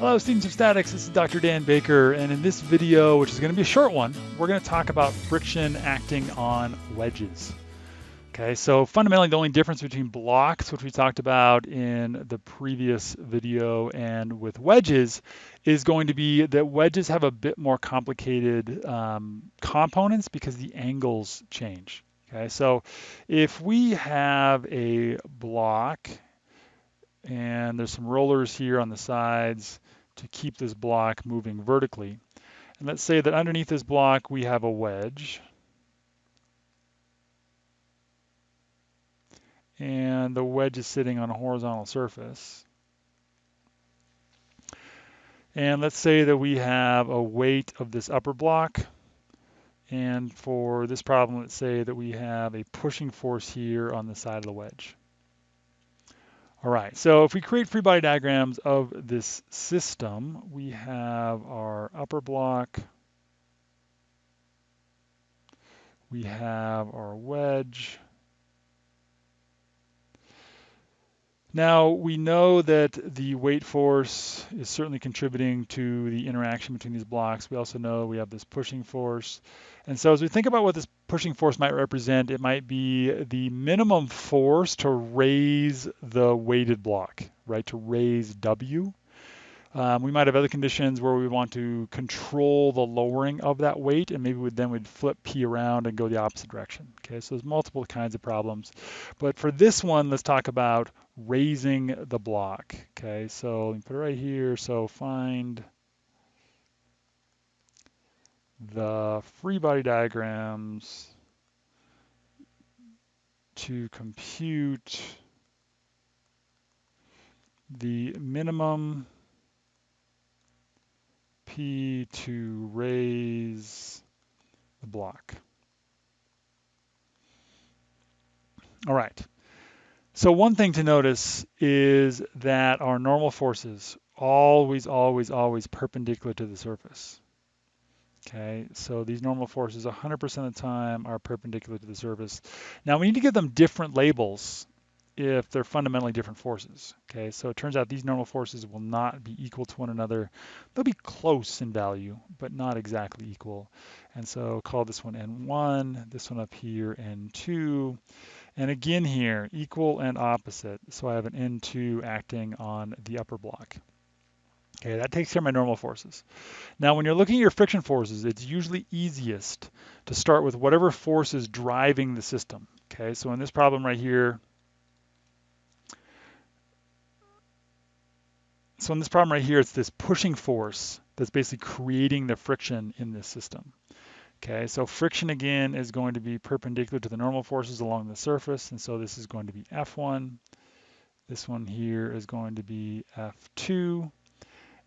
Hello students of statics, this is Dr. Dan Baker and in this video, which is going to be a short one, we're going to talk about friction acting on wedges. Okay, so fundamentally the only difference between blocks, which we talked about in the previous video, and with wedges is going to be that wedges have a bit more complicated um, components because the angles change. Okay, so if we have a block and there's some rollers here on the sides to keep this block moving vertically. And let's say that underneath this block we have a wedge. And the wedge is sitting on a horizontal surface. And let's say that we have a weight of this upper block. And for this problem, let's say that we have a pushing force here on the side of the wedge. All right, so if we create free body diagrams of this system, we have our upper block, we have our wedge. Now we know that the weight force is certainly contributing to the interaction between these blocks. We also know we have this pushing force. And so as we think about what this pushing force might represent, it might be the minimum force to raise the weighted block, right, to raise W. Um, we might have other conditions where we want to control the lowering of that weight, and maybe we'd, then we'd flip P around and go the opposite direction. Okay, so there's multiple kinds of problems. But for this one, let's talk about raising the block. Okay, so put it right here. So find the free body diagrams to compute the minimum P to raise the block. All right. So one thing to notice is that our normal forces always, always, always perpendicular to the surface. Okay, so these normal forces 100% of the time are perpendicular to the surface. Now we need to give them different labels if they're fundamentally different forces. Okay, so it turns out these normal forces will not be equal to one another. They'll be close in value, but not exactly equal. And so call this one N1, this one up here N2. And again here, equal and opposite. So I have an N2 acting on the upper block. Okay, that takes care of my normal forces. Now, when you're looking at your friction forces, it's usually easiest to start with whatever force is driving the system. Okay, so in this problem right here, so in this problem right here, it's this pushing force that's basically creating the friction in this system. Okay, so friction again is going to be perpendicular to the normal forces along the surface, and so this is going to be F1. This one here is going to be F2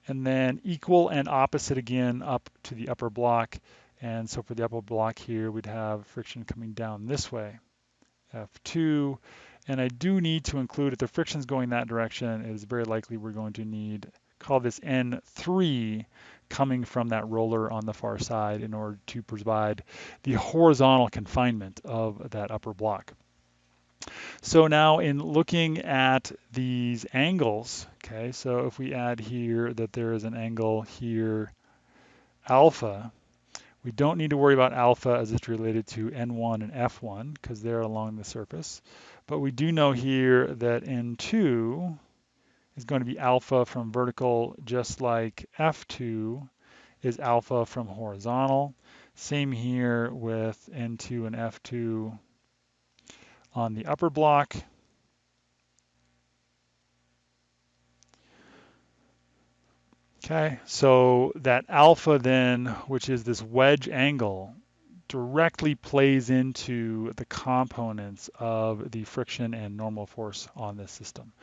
and then equal and opposite again up to the upper block. And so for the upper block here, we'd have friction coming down this way, F2. And I do need to include, if the friction's going that direction, it is very likely we're going to need, call this N3, coming from that roller on the far side in order to provide the horizontal confinement of that upper block. So now in looking at these angles, okay, so if we add here that there is an angle here, alpha, we don't need to worry about alpha as it's related to N1 and F1 because they're along the surface. But we do know here that N2 is going to be alpha from vertical just like F2 is alpha from horizontal. Same here with N2 and F2 on the upper block. Okay, so that alpha then, which is this wedge angle, directly plays into the components of the friction and normal force on this system.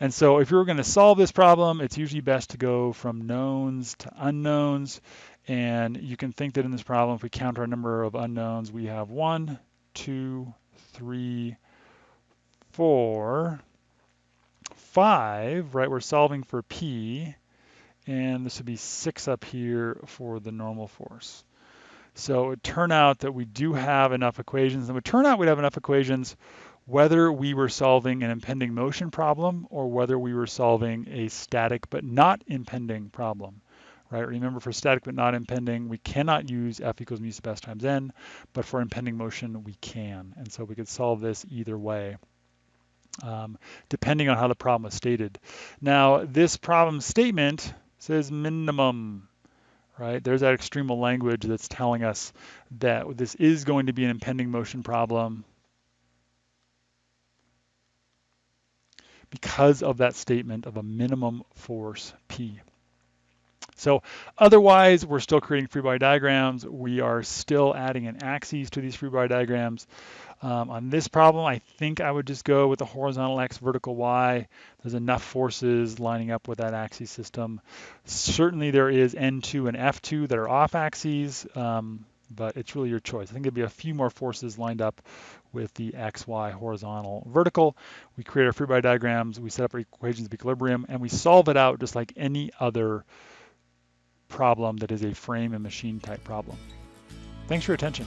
And so if you're going to solve this problem, it's usually best to go from knowns to unknowns. And you can think that in this problem, if we count our number of unknowns, we have one, two, three, four, five, right? We're solving for P, and this would be six up here for the normal force. So it would turn out that we do have enough equations, and it would turn out we'd have enough equations whether we were solving an impending motion problem or whether we were solving a static but not impending problem. Right? Remember, for static but not impending, we cannot use F equals mu sub s times n, but for impending motion, we can. And so we could solve this either way. Um, depending on how the problem was stated. Now, this problem statement says minimum, right? There's that extremal language that's telling us that this is going to be an impending motion problem because of that statement of a minimum force P. So otherwise, we're still creating free body diagrams. We are still adding an axes to these free body diagrams. Um, on this problem, I think I would just go with the horizontal X, vertical Y. There's enough forces lining up with that axis system. Certainly there is N2 and F2 that are off axes, um, but it's really your choice. I think there'd be a few more forces lined up with the X, Y, horizontal, vertical. We create our free body diagrams, we set up our equations of equilibrium, and we solve it out just like any other problem that is a frame and machine type problem. Thanks for your attention.